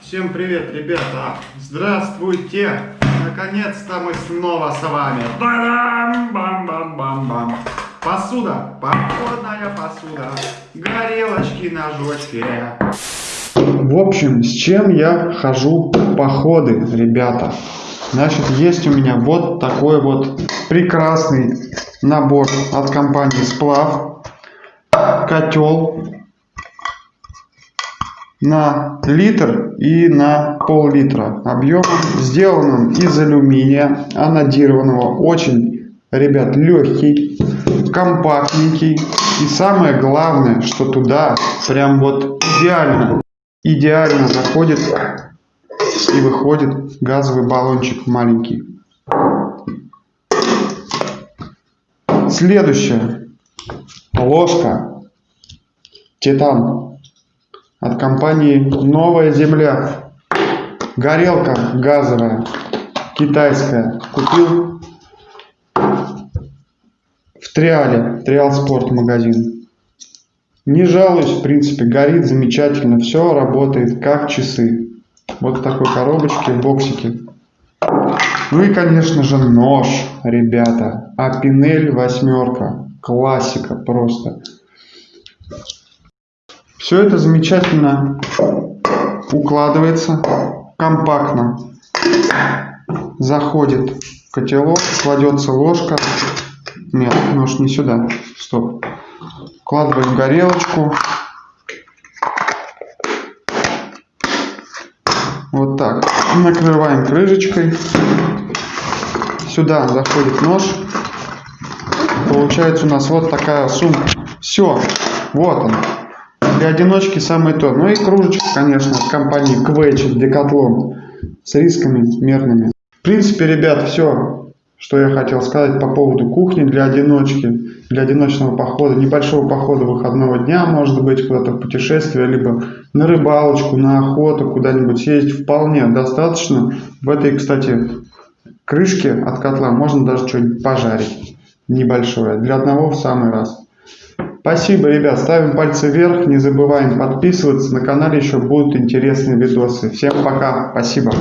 Всем привет, ребята! Здравствуйте! Наконец-то мы снова с вами! Бам бам бам бам бам Посуда, походная посуда, горелочки, ножочки. В общем, с чем я хожу походы, ребята? Значит, есть у меня вот такой вот прекрасный набор от компании Сплав. Котел на литр и на пол-литра объемом. Сделан он из алюминия анодированного. Очень, ребят, легкий, компактненький. И самое главное, что туда прям вот идеально, идеально заходит и выходит газовый баллончик маленький. Следующее. Ложка. Титан. От компании Новая Земля. Горелка газовая. Китайская. Купил в Триале. Триал Спорт магазин. Не жалуюсь, в принципе, горит замечательно. Все работает как часы. Вот в такой коробочке, в боксике. Ну и, конечно же, нож, ребята. Апинель восьмерка. Классика просто. Все это замечательно укладывается, компактно. Заходит котелок, кладется ложка. Нет, нож не сюда. Стоп. Вкладываем горелочку. Вот так. Накрываем крышечкой. Сюда заходит нож. Получается у нас вот такая сумка. Все. Вот он. Для одиночки самое то. Ну и кружечка, конечно, от компании Quetch, Decathlon. С рисками мерными. В принципе, ребят, все, что я хотел сказать по поводу кухни для одиночки, для одиночного похода, небольшого похода выходного дня, может быть, куда-то в путешествие, либо на рыбалочку, на охоту, куда-нибудь съездить, вполне достаточно. В этой, кстати, крышке от котла можно даже что-нибудь пожарить небольшое. Для одного в самый раз. Спасибо, ребят. Ставим пальцы вверх. Не забываем подписываться. На канале еще будут интересные видосы. Всем пока. Спасибо.